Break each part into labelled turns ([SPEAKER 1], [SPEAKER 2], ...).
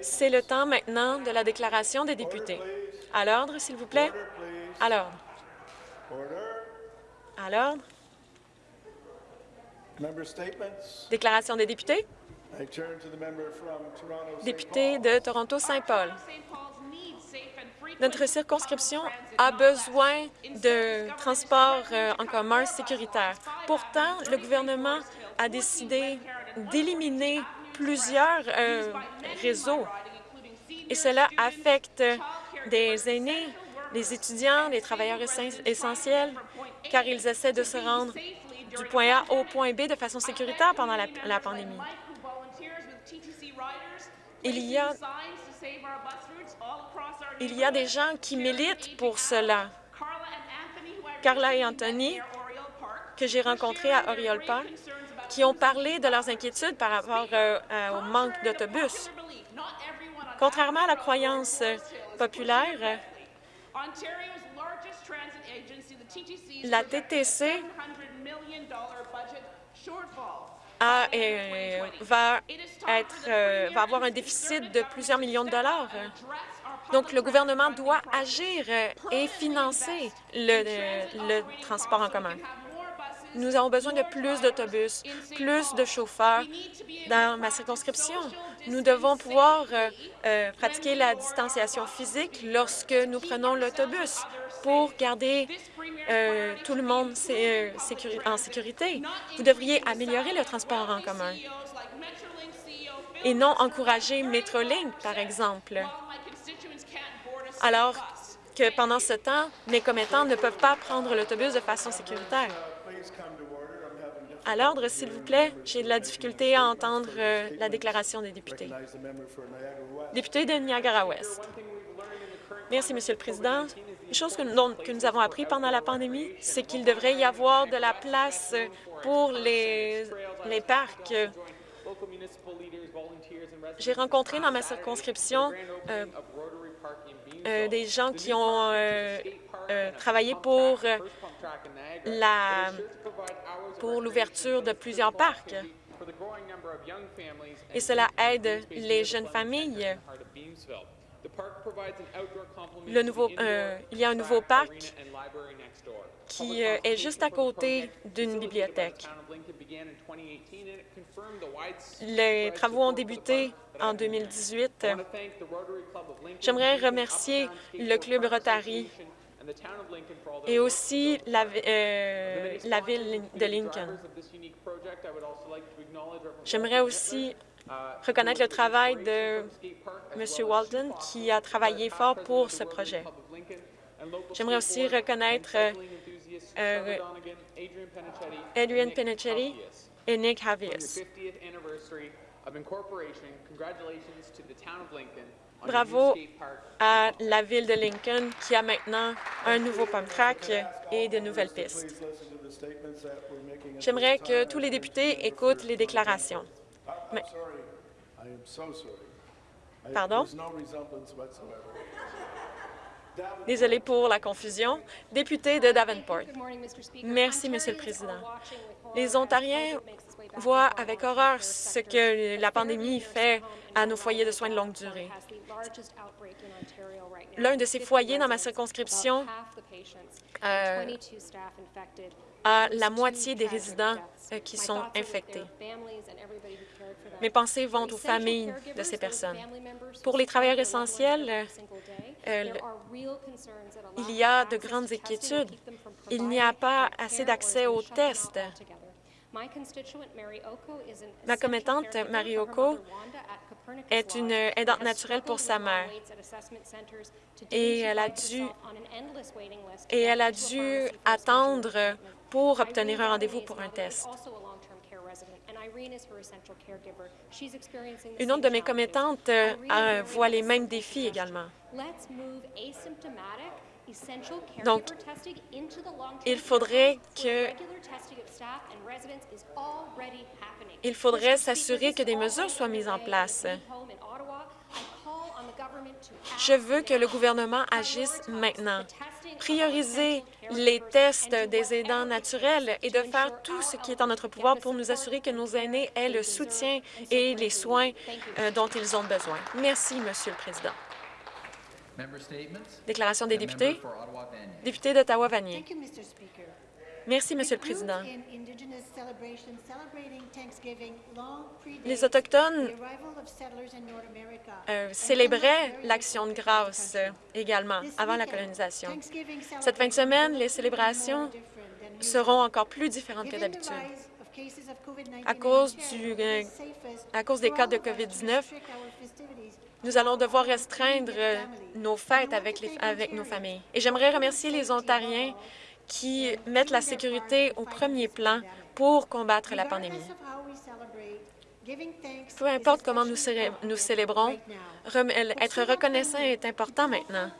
[SPEAKER 1] C'est le temps maintenant de la déclaration des députés. À l'ordre, s'il vous plaît. À l'ordre. À l'ordre. Déclaration des députés. Député de Toronto-Saint-Paul. Notre circonscription a besoin de transports euh, en commun sécuritaire. Pourtant, le gouvernement a décidé d'éliminer plusieurs euh, réseaux et cela affecte des aînés, les étudiants, les travailleurs essentiels, car ils essaient de se rendre du point A au point B de façon sécuritaire pendant la, pandémie. Il y, a, il y a des gens qui militent pour cela. Carla et Anthony, que j'ai rencontrés à Oriole Park, qui ont parlé de leurs inquiétudes par rapport euh, au manque d'autobus. Contrairement à la croyance populaire, la TTC euh, va, être, euh, va avoir un déficit de plusieurs millions de dollars. Donc, le gouvernement doit agir et financer le transport en commun. Nous avons besoin de plus d'autobus, plus de chauffeurs dans ma circonscription. Nous devons pouvoir euh, euh, pratiquer la distanciation physique lorsque nous prenons l'autobus pour garder euh, tout le monde en sécurité. Vous devriez améliorer le transport en commun et non encourager Metrolink, par exemple, alors que pendant ce temps, mes commettants ne peuvent pas prendre l'autobus de façon sécuritaire. À l'ordre, s'il vous plaît. J'ai de la difficulté à entendre euh, la déclaration des députés. Député de Niagara-Ouest. Merci, Monsieur le Président. Une chose que, nous avons appris pendant la pandémie, c'est qu'il devrait y avoir de la place pour les, les parcs. J'ai rencontré dans ma circonscription euh, euh, des gens qui ont travaillé pour la pour l'ouverture de plusieurs parcs. Et cela aide les jeunes familles. Le nouveau, euh, il y a un nouveau parc qui euh, est juste à côté d'une bibliothèque. Les travaux ont débuté en 2018. J'aimerais remercier le Club Rotary et aussi la, euh, la ville de Lincoln. J'aimerais aussi reconnaître le travail de M. Walton qui a travaillé fort pour ce projet. J'aimerais aussi reconnaître euh, Adrian Penichetti et Nick Havius. Bravo à la ville de Lincoln qui a maintenant un nouveau pump track et de nouvelles pistes. J'aimerais que tous les députés écoutent les déclarations. Pardon? Désolé pour la confusion. Député de Davenport. Merci, Monsieur le Président. Les Ontariens voient avec horreur ce que la pandémie fait à nos foyers de soins de longue durée. L'un de ces foyers dans ma circonscription euh, a la moitié des résidents euh, qui sont infectés. Mes pensées vont aux familles de ces personnes. Pour les travailleurs essentiels, euh, il y a de grandes inquiétudes. Il n'y a pas assez d'accès aux tests. Ma commettante, Marioko, est une aidante naturelle pour sa mère. et elle a dû, et elle a dû attendre pour obtenir un rendez-vous pour un test. Une autre de mes commettantes euh, voit les mêmes défis également. Donc, il faudrait que il faudrait s'assurer que des mesures soient mises en place. Je veux que le gouvernement agisse maintenant, prioriser les tests des aidants naturels et de faire tout ce qui est en notre pouvoir pour nous assurer que nos aînés aient le soutien et les soins euh, dont ils ont besoin. Merci, Monsieur le Président. Déclaration des députés? Député d'Ottawa-Vanier. Merci, Monsieur le Président. Les Autochtones euh, célébraient l'Action de grâce euh, également avant la colonisation. Cette fin de semaine, les célébrations seront encore plus différentes que d'habitude. À cause, du, euh, à cause des cas de COVID-19, nous allons devoir restreindre nos fêtes avec, les, avec nos familles. Et j'aimerais remercier les Ontariens qui mettent la sécurité au premier plan pour combattre la pandémie. Peu importe comment nous, nous célébrons, être reconnaissant est important maintenant.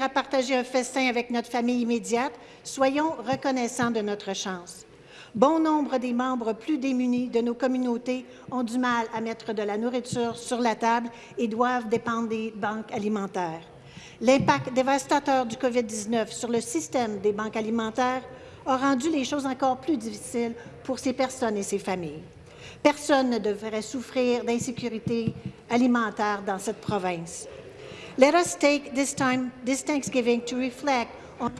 [SPEAKER 2] à partager un festin avec notre famille immédiate. Soyons reconnaissants de notre chance. Bon nombre des membres plus démunis de nos communautés ont du mal à mettre de la nourriture sur la table et doivent dépendre des banques alimentaires. L'impact dévastateur du COVID-19 sur le système des banques alimentaires a rendu les choses encore plus difficiles pour ces personnes et ces familles. Personne ne devrait souffrir d'insécurité alimentaire dans cette province. Let us take this time, this Thanksgiving to reflect on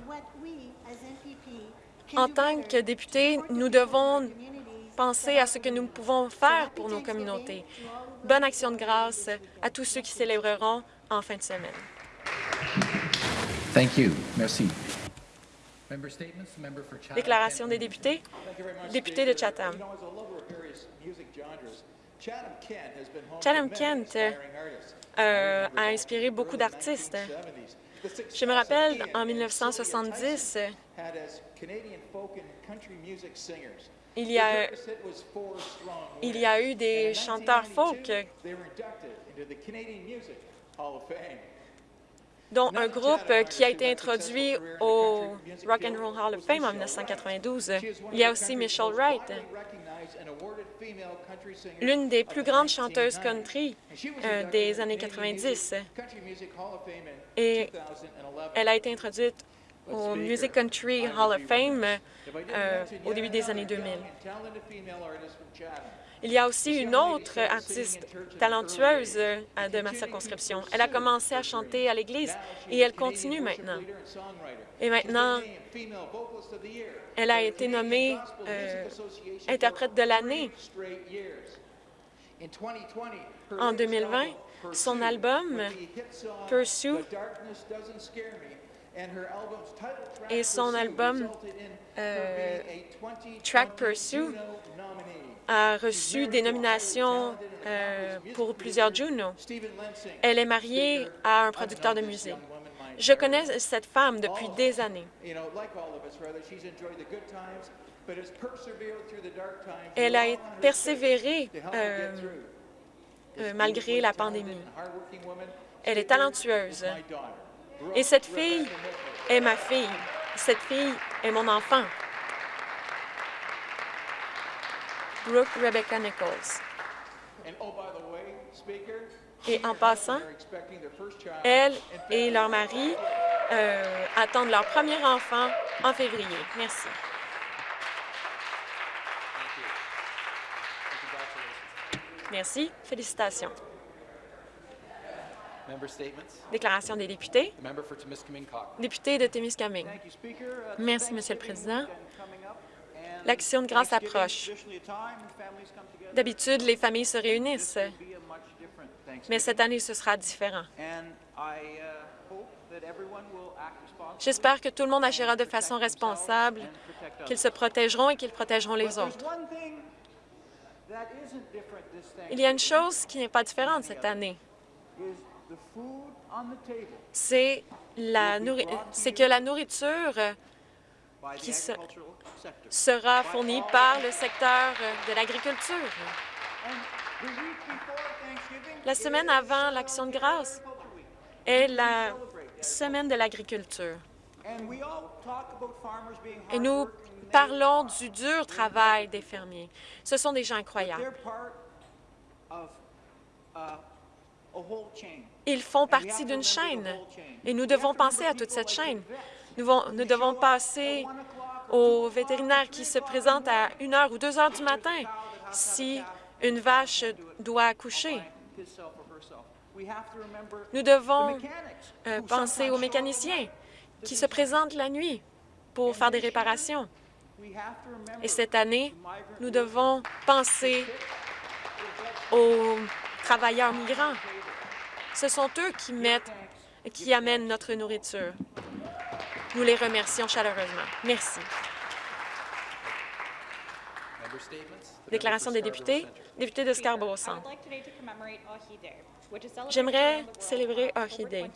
[SPEAKER 1] En tant que députés, nous devons penser à ce que nous pouvons faire pour nos communautés. Bonne action de grâce à tous ceux qui célébreront en fin de semaine.
[SPEAKER 3] Thank you. Merci.
[SPEAKER 1] Déclaration des députés. Député de Chatham. Chatham Kent euh, a inspiré beaucoup d'artistes. Je me rappelle, en 1970, il y a, il y a eu des chanteurs folk dont un groupe qui a été introduit au Rock and Roll Hall of Fame en 1992. Il y a aussi Michelle Wright, l'une des plus grandes chanteuses country euh, des années 90. Et elle a été introduite au Music Country Hall of Fame euh, au début des années 2000. Il y a aussi une autre artiste talentueuse euh, de ma circonscription. Elle a commencé à chanter à l'Église et elle continue maintenant. Et maintenant, elle a été nommée euh, interprète de l'année. En 2020, son album Pursue et son album euh, Track Pursue a reçu des nominations euh, pour plusieurs Juno. Elle est mariée à un producteur de musique. Je connais cette femme depuis des années. Elle a persévéré euh, euh, malgré la pandémie. Elle est talentueuse. Et cette fille est ma fille. Cette fille est mon enfant. Brooke Rebecca Nichols. Et en passant, elle et leur mari euh, attendent leur premier enfant en février. Merci. Merci. Félicitations. Déclaration des députés. Député de Témiscamingue. Merci, Monsieur le Président. L'action de grâce approche. D'habitude, les familles se réunissent, mais cette année, ce sera différent. J'espère que tout le monde agira de façon responsable, qu'ils se protégeront et qu'ils protégeront les autres. Il y a une chose qui n'est pas différente cette année. C'est que la nourriture qui sera fournie par le secteur de l'agriculture. La semaine avant l'Action de grâce est la semaine de l'agriculture. Et nous parlons du dur travail des fermiers. Ce sont des gens incroyables. Ils font partie d'une chaîne et nous devons penser à toute cette chaîne. Nous, nous devons passer aux vétérinaires qui se présentent à 1 heure ou 2 heures du matin si une vache doit accoucher. Nous devons euh, penser aux mécaniciens qui se présentent la nuit pour faire des réparations. Et cette année, nous devons penser aux travailleurs migrants. Ce sont eux qui amènent notre nourriture. Nous les remercions chaleureusement. Merci. Déclaration des députés. Député de Scarborough Centre. J'aimerais célébrer Day.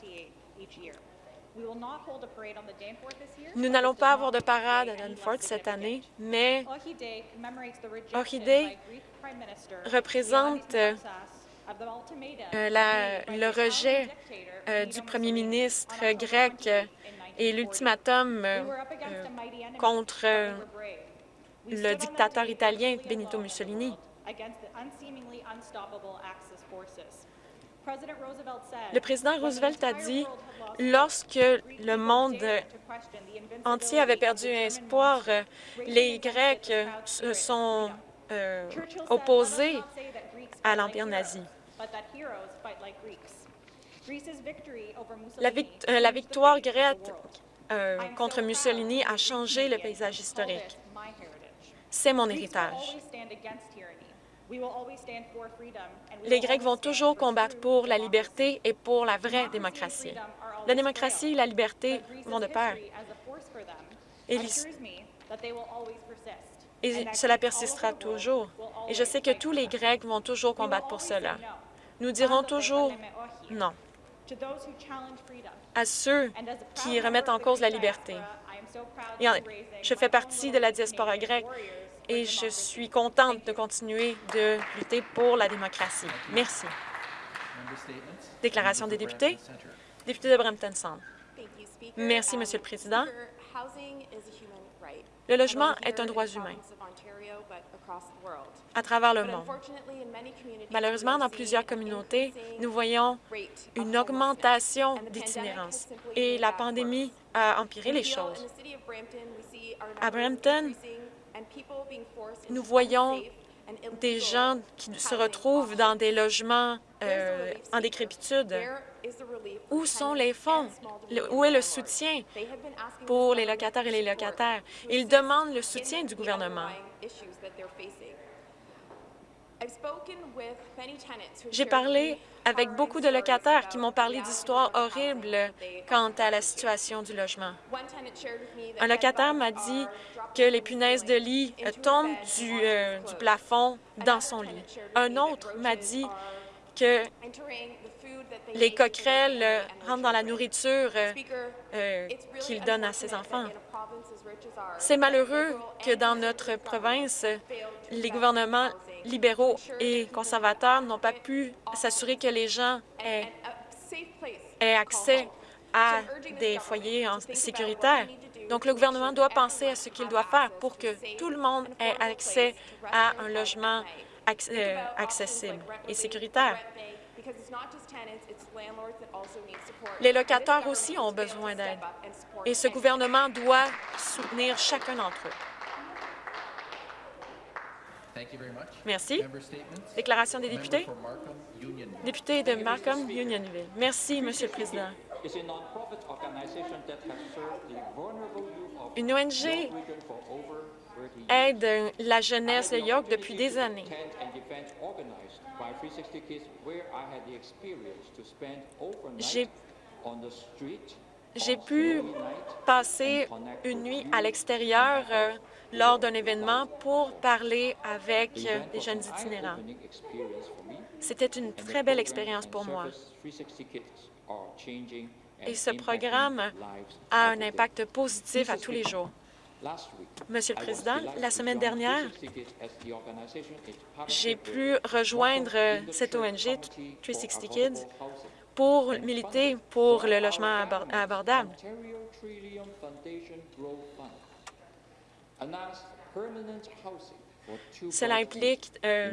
[SPEAKER 1] Nous n'allons pas avoir de parade à Danforth cette année, mais Day représente euh, le rejet euh, du premier ministre grec et l'ultimatum euh, contre le dictateur italien Benito Mussolini. Le président Roosevelt a dit, lorsque le monde entier avait perdu espoir, les Grecs se sont euh, opposés à l'Empire nazi. La, euh, la victoire grecque euh, contre Mussolini a changé le paysage historique. C'est mon héritage. Les Grecs vont toujours combattre pour la liberté et pour la vraie démocratie. La démocratie et la liberté vont de pair. Et, et cela persistera toujours. Et je sais que tous les Grecs vont toujours combattre pour cela. Nous dirons toujours non à ceux qui remettent en cause la liberté. je fais partie de la diaspora grecque et je suis contente de continuer de lutter pour la démocratie. Merci. Déclaration des députés. Député de Brampton Centre. Merci, Monsieur le Président. Le logement est un droit humain. à travers le monde. Malheureusement, dans plusieurs communautés, nous voyons une augmentation d'itinérance. et la pandémie a empiré les choses. À Brampton, nous voyons des gens qui se retrouvent dans des logements euh, en décrépitude. Où sont les fonds? Où est le soutien pour les locataires et les locataires? Ils demandent le soutien du gouvernement. J'ai parlé avec beaucoup de locataires qui m'ont parlé d'histoires horribles quant à la situation du logement. Un locataire m'a dit que les punaises de lit tombent du, euh, du plafond dans son lit. Un autre m'a dit que les coquerelles rentrent dans la nourriture euh, euh, qu'il donne à ses enfants. C'est malheureux que dans notre province, les gouvernements libéraux et conservateurs n'ont pas pu s'assurer que les gens aient, accès à des foyers sécuritaires. Donc, le gouvernement doit penser à ce qu'il doit faire pour que tout le monde ait accès à un logement euh, accessible et sécuritaire. Les locataires aussi ont besoin d'aide et ce gouvernement doit soutenir chacun d'entre eux. Merci. Déclaration des députés. Député de Markham, Unionville. Merci, Monsieur le Président. Une ONG aide la jeunesse de York depuis des années. J'ai pu passer une nuit à l'extérieur euh, lors d'un événement pour parler avec euh, des jeunes itinérants. C'était une très belle expérience pour moi. Et ce programme a un impact positif à tous les jours. Monsieur le Président, la semaine dernière, j'ai pu rejoindre cette ONG, 360 Kids, pour militer pour le logement abordable. Cela implique euh,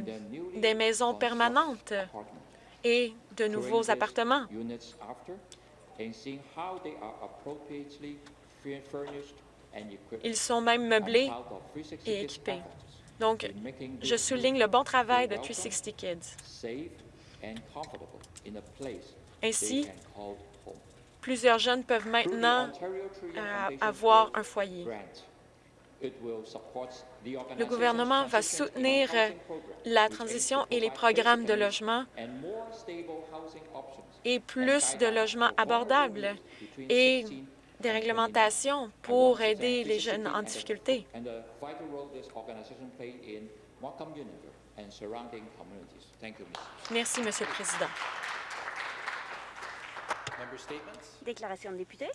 [SPEAKER 1] des maisons permanentes et de nouveaux appartements. Ils sont même meublés et équipés. Donc, je souligne le bon travail de 360 Kids. Ainsi, plusieurs jeunes peuvent maintenant euh, avoir un foyer. Le gouvernement va soutenir la transition et les programmes de logement et plus de logements abordables et des réglementations pour aider les jeunes en difficulté. Merci, Monsieur le Président.
[SPEAKER 3] Déclaration de député.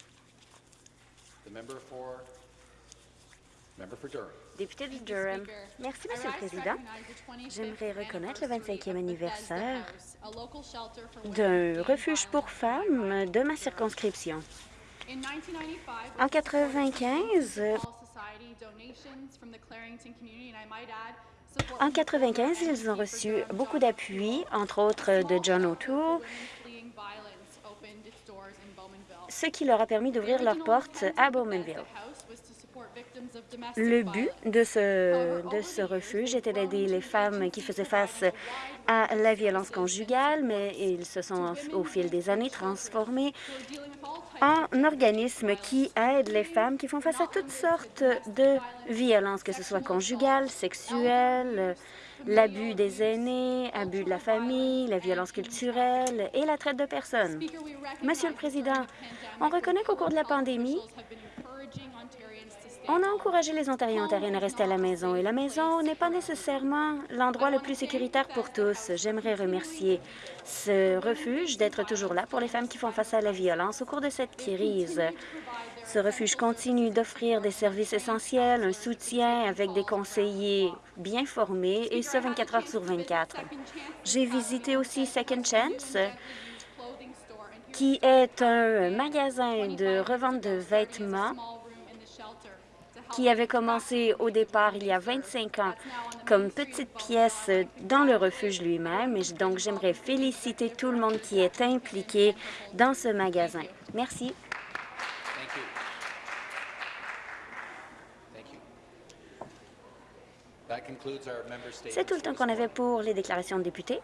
[SPEAKER 3] Député de Durham. Merci, Monsieur le Président. J'aimerais reconnaître le 25e anniversaire d'un refuge pour femmes de ma circonscription. En 1995, en 95, ils ont reçu beaucoup d'appui, entre autres de John O'Toole, ce qui leur a permis d'ouvrir leurs portes à Bowmanville. Le but de ce, de ce refuge était d'aider les femmes qui faisaient face à la violence conjugale, mais ils se sont au fil des années transformés en organismes qui aident les femmes qui font face à toutes sortes de violences, que ce soit conjugale, sexuelle, l'abus des aînés, abus de la famille, la violence culturelle et la traite de personnes. Monsieur le Président, on reconnaît qu'au cours de la pandémie, on a encouragé les Ontariens et Ontariennes à rester à la maison, et la maison n'est pas nécessairement l'endroit le plus sécuritaire pour tous. J'aimerais remercier ce refuge d'être toujours là pour les femmes qui font face à la violence au cours de cette crise. Ce refuge continue d'offrir des services essentiels, un soutien avec des conseillers bien formés, et ce 24 heures sur 24. J'ai visité aussi Second Chance, qui est un magasin de revente de vêtements qui avait commencé au départ il y a 25 ans comme petite pièce dans le refuge lui-même. Et donc, j'aimerais féliciter tout le monde qui est impliqué dans ce magasin. Merci. C'est tout le temps qu'on avait pour les déclarations de députés.